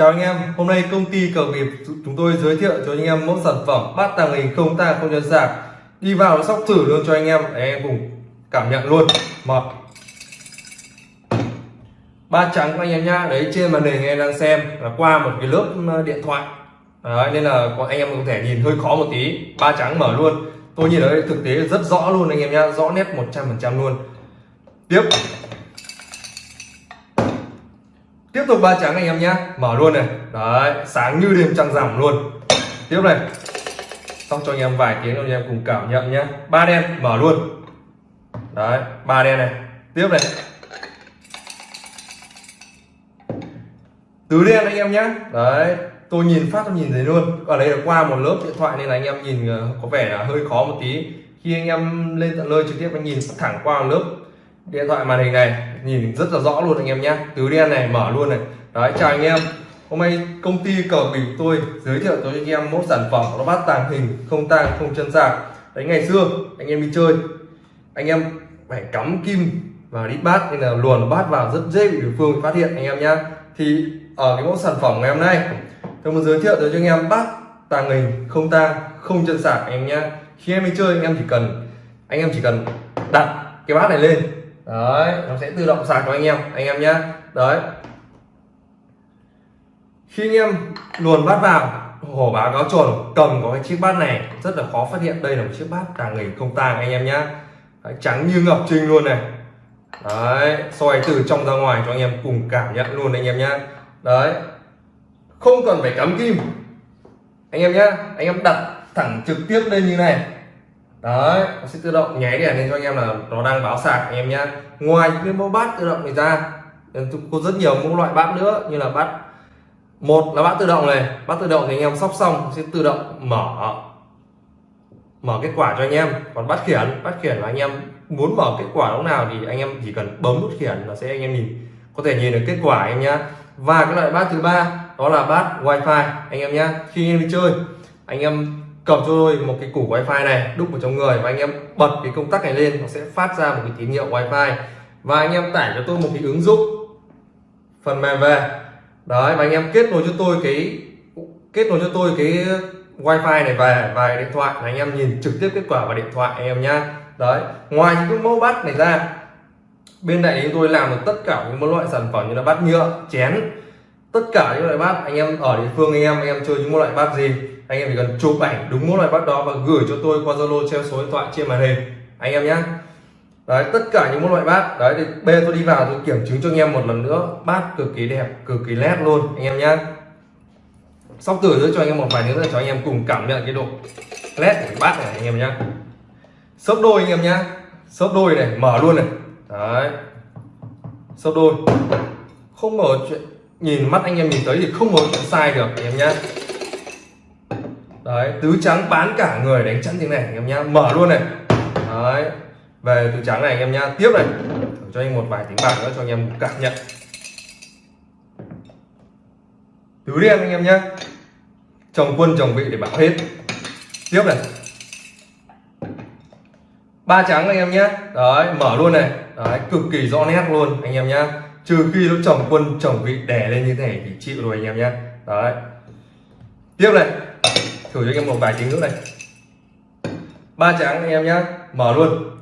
Chào anh em, hôm nay công ty cờ nghiệp chúng tôi giới thiệu cho anh em mẫu sản phẩm bát tàng hình không tang không nhân sạc đi vào nó sóc thử luôn cho anh em để anh em cùng cảm nhận luôn. Một. Ba trắng của anh em nhá đấy trên màn hình anh em đang xem là qua một cái lớp ờ, điện thoại. Đấy, nên là anh em có thể nhìn hơi khó một tí. Ba trắng mở luôn. Tôi nhìn ở đây thực tế rất rõ luôn anh em nhá rõ nét 100% luôn. Tiếp tiếp tục ba trắng anh em nhé. Mở luôn này. Đấy, sáng như đêm trăng rằm luôn. Tiếp này. Xong cho anh em vài tiếng anh em cùng cảm nhận nhé. Ba đen, mở luôn. Đấy, ba đen này. Tiếp này. Tứ đen anh em nhé. Đấy, tôi nhìn phát, tôi nhìn thấy luôn. Ở đây là qua một lớp điện thoại nên là anh em nhìn ờ, có vẻ là hơi khó một tí. Khi anh em lên tận nơi trực tiếp, anh nhìn thẳng qua một lớp điện thoại màn hình này nhìn rất là rõ luôn anh em nhé tứ đen này, mở luôn này. Đấy, chào anh em. Hôm nay công ty cờ bịp tôi giới thiệu cho anh em mẫu sản phẩm nó bát tàng hình, không tang, không chân sạc. Đấy, ngày xưa, anh em đi chơi. Anh em phải cắm kim và đi bát nên là luồn bát vào rất dễ bị đối phương phát hiện, anh em nhé thì ở cái mẫu sản phẩm ngày hôm nay, tôi muốn giới thiệu tới cho anh em bát tàng hình, không tang, không chân sạc, anh em nhé khi em đi chơi, anh em chỉ cần, anh em chỉ cần đặt cái bát này lên đấy, nó sẽ tự động sạc cho anh em anh em nhé đấy. Khi anh em luồn bát vào, hổ báo cáo trồn cầm có cái chiếc bát này, rất là khó phát hiện. Đây là một chiếc bát tàng hình không tàng anh em nhé trắng như ngọc trinh luôn này. Đấy, soi từ trong ra ngoài cho anh em cùng cảm nhận luôn anh em nhé đấy. Không cần phải cắm kim. Anh em nhé anh em đặt thẳng trực tiếp lên như này đấy nó sẽ tự động nháy đèn lên cho anh em là nó đang báo sạc anh em nhé ngoài những cái mẫu bát tự động này ra có rất nhiều mẫu loại bát nữa như là bát một là bát tự động này bát tự động thì anh em sóc xong sẽ tự động mở mở kết quả cho anh em còn bát khiển bát khiển là anh em muốn mở kết quả lúc nào thì anh em chỉ cần bấm nút khiển là sẽ anh em nhìn có thể nhìn được kết quả anh em nhé và cái loại bát thứ ba đó là bát wifi anh em nhé khi anh em đi chơi anh em cầm cho tôi một cái củ wifi này, đúc vào trong người và anh em bật cái công tắc này lên, nó sẽ phát ra một cái tín hiệu wifi. Và anh em tải cho tôi một cái ứng dụng phần mềm về. Đấy, và anh em kết nối cho tôi cái, kết nối cho tôi cái wifi này về và điện thoại là anh em nhìn trực tiếp kết quả vào điện thoại anh em nhá. Đấy, ngoài những cái mẫu bát này ra, bên này chúng tôi làm được tất cả những loại sản phẩm như là bát nhựa, chén. Tất cả những loại bát anh em ở địa phương anh em anh em chơi những loại bát gì anh em chỉ cần chụp ảnh đúng mỗi loại bát đó và gửi cho tôi qua zalo treo số điện thoại trên màn hình. Anh em nhé đấy, tất cả những loại bát. Đấy, thì bê tôi đi vào, tôi kiểm chứng cho anh em một lần nữa. Bát cực kỳ đẹp, cực kỳ nét luôn, anh em nhé sóc tử nữa cho anh em một vài nữa cho anh em cùng cảm nhận cái độ nét của bát này, anh em nhé sấp đôi, anh em nhé sấp đôi này, mở luôn này. Đấy. Sấp đôi. Không mở chuyện, nhìn mắt anh em nhìn thấy thì không có chuyện sai được, anh em nhé đấy, tứ trắng bán cả người đánh chắn tiếng này, anh em nhá. Mở luôn này. Đấy, về tứ trắng này, anh em nhá. Tiếp này. Cho anh một vài tiếng bạc nữa cho anh em cảm nhận. Tứ đen anh em nhá. Chồng quân, chồng vị để bảo hết. Tiếp này. Ba trắng anh em nhé đấy, mở luôn này. Đấy, cực kỳ rõ nét luôn anh em nhá. Trừ khi nó chồng quân, chồng vị đè lên như thế này thì chịu rồi anh em nhé đấy. Tiếp này thử cho anh em một vài tiếng nữa này ba trắng anh em nhé mở luôn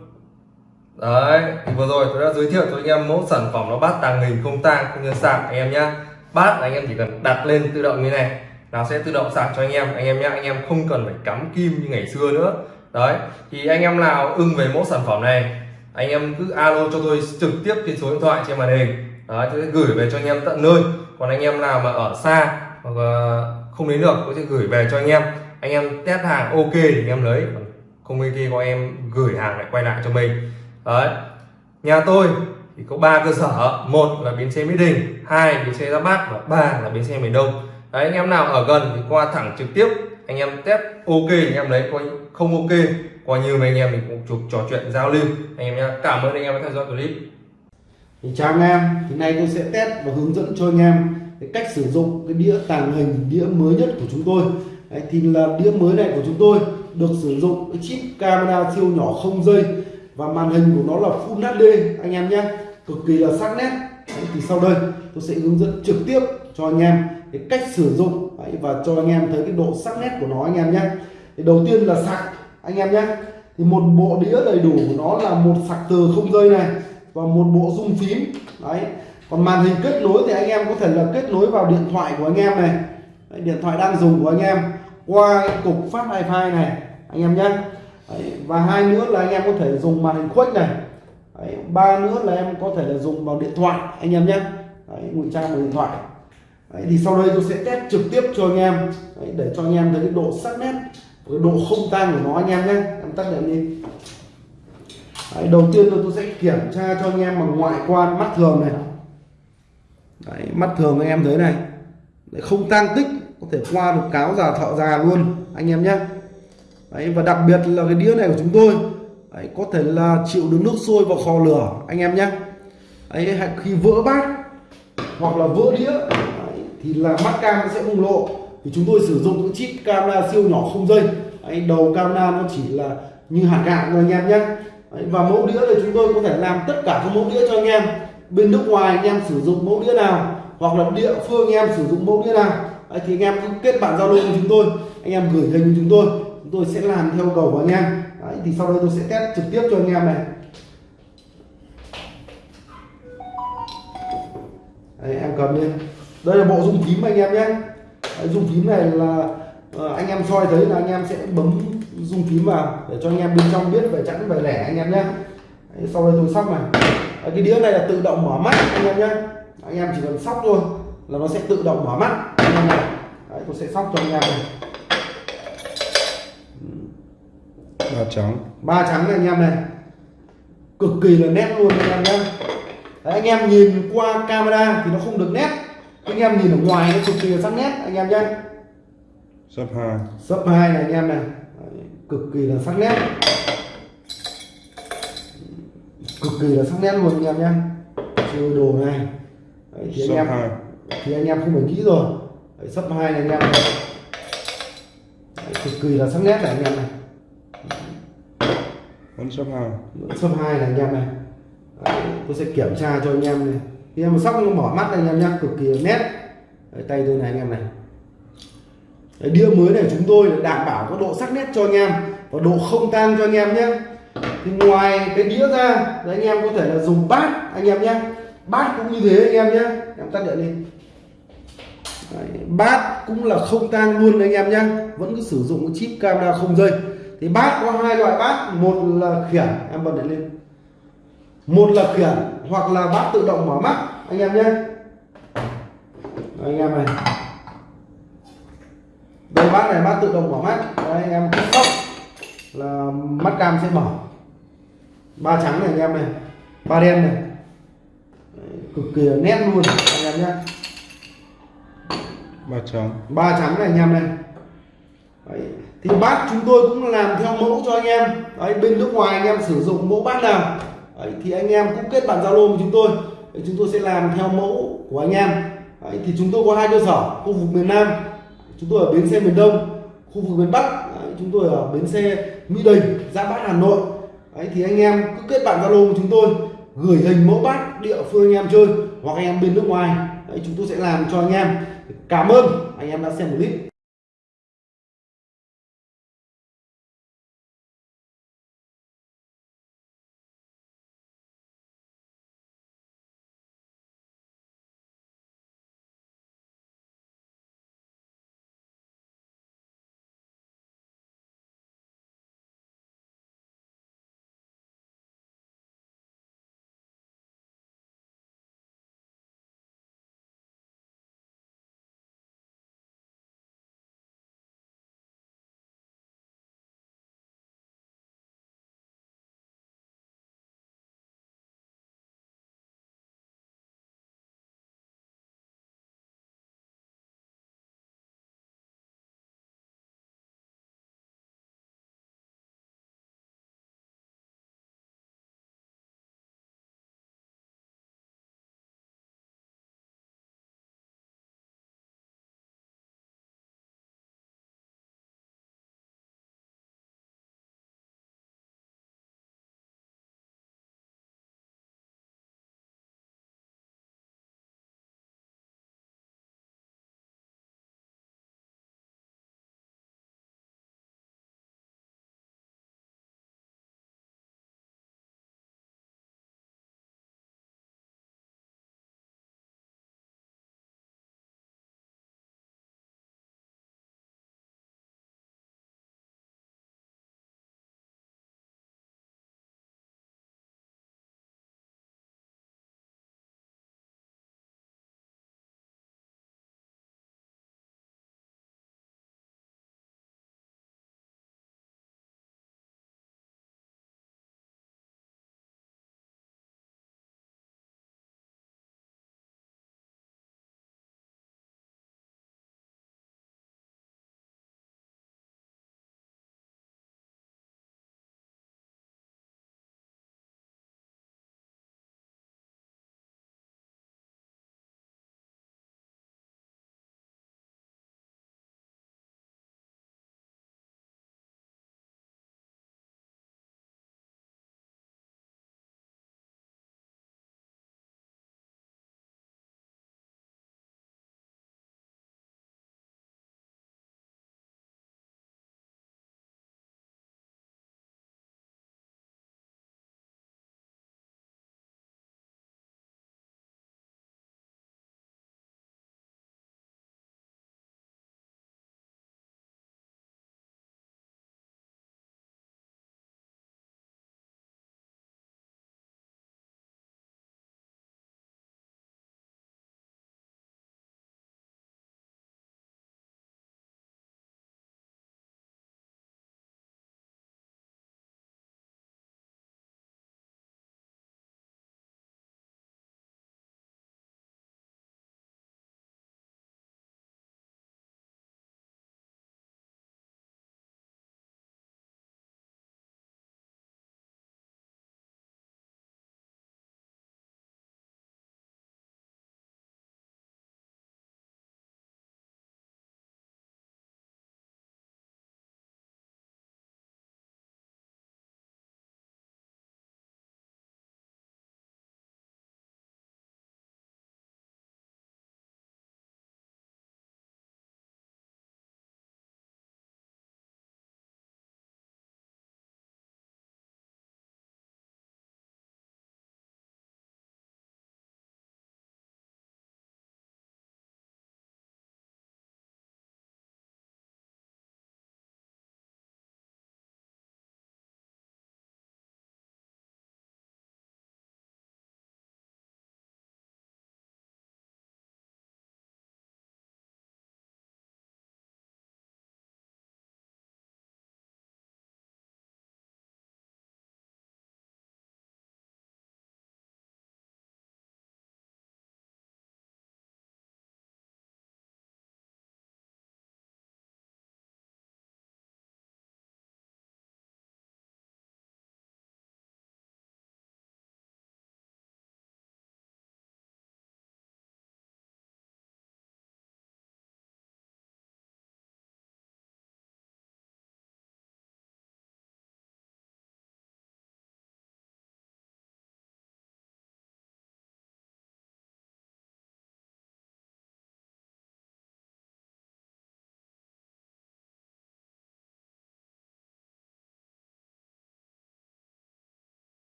đấy thì vừa rồi tôi đã giới thiệu cho anh em mẫu sản phẩm nó bát tàng hình không tang không nhân sạc anh em nhé bát anh em chỉ cần đặt lên tự động như này nó sẽ tự động sạc cho anh em anh em nhé anh em không cần phải cắm kim như ngày xưa nữa đấy thì anh em nào ưng về mẫu sản phẩm này anh em cứ alo cho tôi trực tiếp trên số điện thoại trên màn hình đấy tôi sẽ gửi về cho anh em tận nơi còn anh em nào mà ở xa hoặc không đến được tôi sẽ gửi về cho anh em anh em test hàng, ok, thì anh em lấy. Không ok, có em gửi hàng lại quay lại cho mình. Đấy. Nhà tôi thì có ba cơ sở. Một là bến xe mỹ đình, hai bến xe ra bát và ba là bến xe miền đông. Đấy, anh em nào ở gần thì qua thẳng trực tiếp, anh em test, ok, anh em lấy. Coi không ok coi như mấy anh em mình cũng chụp trò chuyện, giao lưu. Anh em nhé cảm ơn anh em đã theo dõi clip. Thì chào anh em, thì nay tôi sẽ test và hướng dẫn cho anh em cái cách sử dụng cái đĩa tàng hình, đĩa mới nhất của chúng tôi. Đấy, thì là đĩa mới này của chúng tôi được sử dụng cái chip camera siêu nhỏ không dây. Và màn hình của nó là Full HD anh em nhé. Cực kỳ là sắc nét. Đấy, thì sau đây tôi sẽ hướng dẫn trực tiếp cho anh em cái cách sử dụng. Đấy, và cho anh em thấy cái độ sắc nét của nó anh em nhé. Thì đầu tiên là sạc anh em nhé. Thì một bộ đĩa đầy đủ của nó là một sạc từ không dây này và một bộ rung phím. Đấy còn màn hình kết nối thì anh em có thể là kết nối vào điện thoại của anh em này đấy, điện thoại đang dùng của anh em qua cái cục phát wifi này anh em nhé. Đấy, và hai nữa là anh em có thể dùng màn hình khuếch này. Đấy, ba nữa là em có thể là dùng vào điện thoại anh em nhé. Đấy, ngụy trang vào điện thoại. Đấy, thì sau đây tôi sẽ test trực tiếp cho anh em. Đấy, để cho anh em thấy cái độ sắc nét cái độ không tan của nó anh em nhé. Em tắt đèn đi. Đấy, đầu tiên tôi sẽ kiểm tra cho anh em bằng ngoại quan mắt thường này. Đấy, mắt thường anh em thấy này. Đấy, không tan tích có thể qua được cáo già thợ già luôn anh em nhé. Đấy, và đặc biệt là cái đĩa này của chúng tôi Đấy, có thể là chịu được nước sôi và kho lửa anh em nhé. Đấy, khi vỡ bát hoặc là vỡ đĩa Đấy, thì là mắt cam sẽ bùng lộ. Thì chúng tôi sử dụng những chip camera siêu nhỏ không dây. Đấy, đầu camera nó chỉ là như hạt gạo thôi anh em nhé. Đấy, và mẫu đĩa thì chúng tôi có thể làm tất cả các mẫu đĩa cho anh em. Bên nước ngoài anh em sử dụng mẫu đĩa nào hoặc là địa phương anh em sử dụng mẫu đĩa nào. Đấy, thì anh em cứ kết bạn giao lưu với chúng tôi. Anh em gửi hình chúng tôi. Chúng tôi sẽ làm theo cầu của anh em. Đấy, thì sau đây tôi sẽ test trực tiếp cho anh em này. Đấy, em cầm lên. Đây là bộ dung phím anh em nhé. Đấy, dung phím này là ờ, anh em soi thấy là anh em sẽ bấm dung phím vào để cho anh em bên trong biết về chẵn về lẻ anh em nhé. Đấy, sau đây tôi sóc này. Đấy, cái đĩa này là tự động mở mắt anh em nhé. Anh em chỉ cần sóc thôi là nó sẽ tự động mở mắt anh em này Đấy, tôi sẽ sóc cho anh em này. Ba trắng. Ba trắng này anh em này. Cực kỳ là nét luôn anh em nhé Đấy, anh em nhìn qua camera thì nó không được nét. Anh em nhìn ở ngoài nó cực kỳ là sắc nét anh em nhé sấp hai. Sấp hai này anh em này. Đấy, cực kỳ là sắc nét. Cực kỳ là sắc nét luôn anh em nhé chơi đồ này. Đấy, thì anh em hai. thì anh em không phải nghĩ rồi Đấy, sấp hai này anh em này Đấy, cực kỳ là sắc nét này anh em này vẫn sấp hai sấp hai này anh em này Đấy, tôi sẽ kiểm tra cho anh em này khi em sóc nó mở mắt này anh em nhá cực kỳ nét Đấy, tay tôi này anh em này Đấy, đĩa mới này chúng tôi đảm bảo có độ sắc nét cho anh em và độ không tan cho anh em nhé thì ngoài cái đĩa ra đấy, anh em có thể là dùng bát anh em nhé bát cũng như thế anh em nhé em tắt điện đi Đấy, bát cũng là không tang luôn anh em nhé vẫn cứ sử dụng cái chip camera không dây. Thì bát có hai loại bát. Một là khiển em bật điện lên. Một là khiển hoặc là bát tự động mở mắt anh em nhé anh em này. Đây bát này bát tự động mở mắt. Đấy, anh em cứ sóc là mắt cam sẽ mở. Ba trắng này anh em này. Ba đen này. Đấy, cực kỳ nét luôn anh em nhé ba trắng ba trắng này anh em này. Đấy. thì bát chúng tôi cũng làm theo mẫu cho anh em. Đấy, bên nước ngoài anh em sử dụng mẫu bát nào. Đấy, thì anh em cũng kết bạn zalo với chúng tôi. Đấy, chúng tôi sẽ làm theo mẫu của anh em. Đấy, thì chúng tôi có hai cơ sở khu vực miền Nam. Chúng tôi ở bến xe miền Đông khu vực miền Bắc. Đấy, chúng tôi ở bến xe Mỹ Đình ra Bát Hà Nội. Đấy, thì anh em cứ kết bạn zalo với chúng tôi gửi hình mẫu bát địa phương anh em chơi hoặc anh em bên nước ngoài. Đấy, chúng tôi sẽ làm cho anh em cảm ơn. Anh em đã xem clip.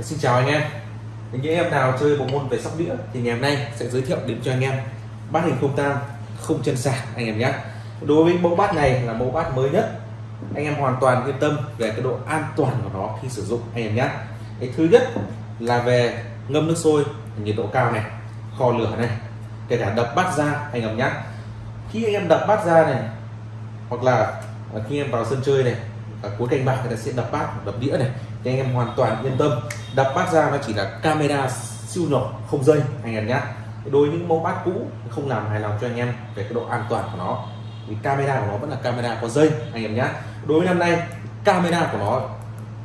Xin chào anh em. Những em nào chơi bộ môn về sóc đĩa thì ngày hôm nay sẽ giới thiệu đến cho anh em bát hình không tang không chân sạc anh em nhé. Đối với mẫu bát này là mẫu bát mới nhất. Anh em hoàn toàn yên tâm về cái độ an toàn của nó khi sử dụng anh em nhé. Cái thứ nhất là về ngâm nước sôi, nhiệt độ cao này, kho lửa này, kể cả đập bát ra anh em nhé. Khi anh em đập bát ra này, hoặc là khi em vào sân chơi này, ở cuối canh bạc người ta sẽ đập bát, đập đĩa này thì anh em hoàn toàn yên tâm. Đập bát ra nó chỉ là camera siêu nhỏ không dây anh em nhé. Đối với những mẫu bát cũ không làm hài lòng cho anh em về cái độ an toàn của nó. Vì camera của nó vẫn là camera có dây anh em nhé. Đối với năm nay camera của nó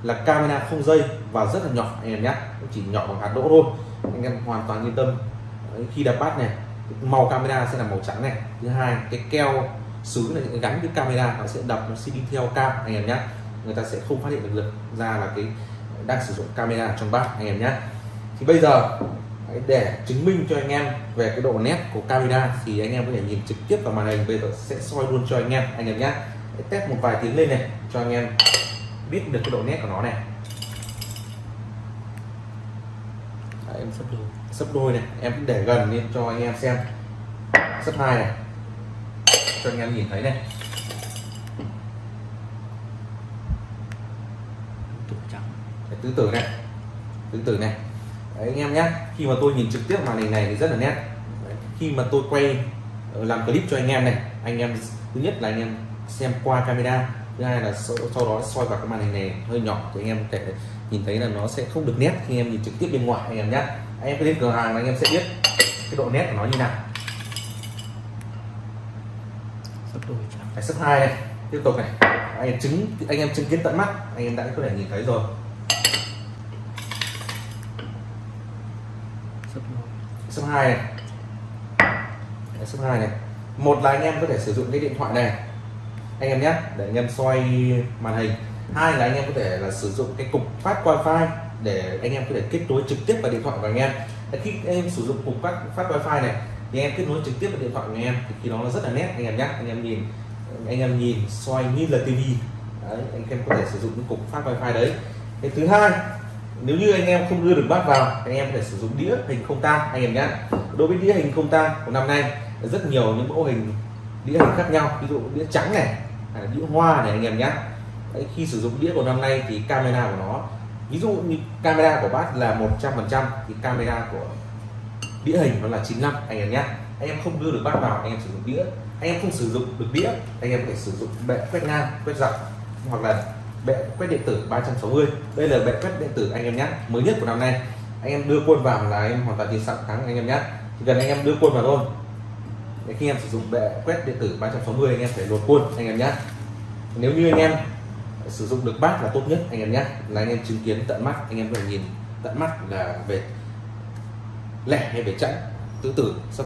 là camera không dây và rất là nhỏ anh em nhé. Chỉ nhỏ bằng hạt đỗ thôi. Anh em hoàn toàn yên tâm. Đấy, khi đập bát này màu camera sẽ là màu trắng này. Thứ hai cái keo sứ này gắn với camera nó sẽ đập nó sẽ đi theo cam anh em nhé người ta sẽ không phát hiện được ra là cái đang sử dụng camera trong bát anh em nhé. Thì bây giờ để chứng minh cho anh em về cái độ nét của camera thì anh em có thể nhìn trực tiếp vào màn hình. Bây giờ sẽ soi luôn cho anh em anh em nhé. Test một vài tiếng lên này cho anh em biết được cái độ nét của nó này. Đấy, em sắp đôi sắp đôi này em để gần lên cho anh em xem. Sắp hai này cho anh em nhìn thấy này Đấy, tứ tử này. Tứ tử này. Đấy, anh em nhé. Khi mà tôi nhìn trực tiếp màn hình này thì rất là nét. Đấy, khi mà tôi quay ờ, làm clip cho anh em này anh em thứ nhất là anh em xem qua camera thứ hai là sau, sau đó soi vào cái màn hình này hơi nhỏ thì anh em có thể nhìn thấy là nó sẽ không được nét khi em nhìn trực tiếp bên ngoài anh em nhé. Anh em cứ đến cửa hàng là anh em sẽ biết cái độ nét của nó như nào. Sấp hai này. Tiếp tục này. Anh em chứng anh em chứng kiến tận mắt anh em đã có thể nhìn thấy rồi sấp hai này. Đấy, sấp hai này. Một là anh em có thể sử dụng cái điện thoại này. Anh em nhé để anh em xoay màn hình. Hai là anh em có thể là sử dụng cái cục phát wifi để anh em có thể kết nối trực tiếp vào điện thoại của anh em. Khi anh em sử dụng cục phát phát wifi này thì anh em kết nối trực tiếp vào điện thoại của anh em thì khi đó nó rất là nét anh em nhé. Anh em nhìn anh em nhìn xoay như là tivi đấy, anh em có thể sử dụng cái cục phát wifi đấy. Cái thứ hai nếu như anh em không đưa được bát vào anh em có thể sử dụng đĩa hình không tang anh em nhé đối với đĩa hình không tang của năm nay rất nhiều những mẫu hình đĩa hình khác nhau. Ví dụ đĩa trắng này đĩa hoa này anh em nhé Đấy, khi sử dụng đĩa của năm nay thì camera của nó ví dụ như camera của bát là 100% thì camera của đĩa hình nó là 95 anh em nhé anh em không đưa được bát vào anh em sử dụng đĩa. Anh em không sử dụng được đĩa anh em phải sử dụng bệ quét ngang quét dọc hoặc là bệ quét điện tử 360 đây là bệ quét điện tử anh em nhé mới nhất của năm nay anh em đưa quân vào là em hoàn toàn chiến sẵn thắng anh em nhé chỉ cần anh em đưa quân vào thôi để khi em sử dụng bệ quét điện tử 360 anh em phải lột quân anh em nhé nếu như anh em sử dụng được bát là tốt nhất anh em nhé là anh em chứng kiến tận mắt anh em phải nhìn tận mắt là về lẻ hay về chặn tứ tử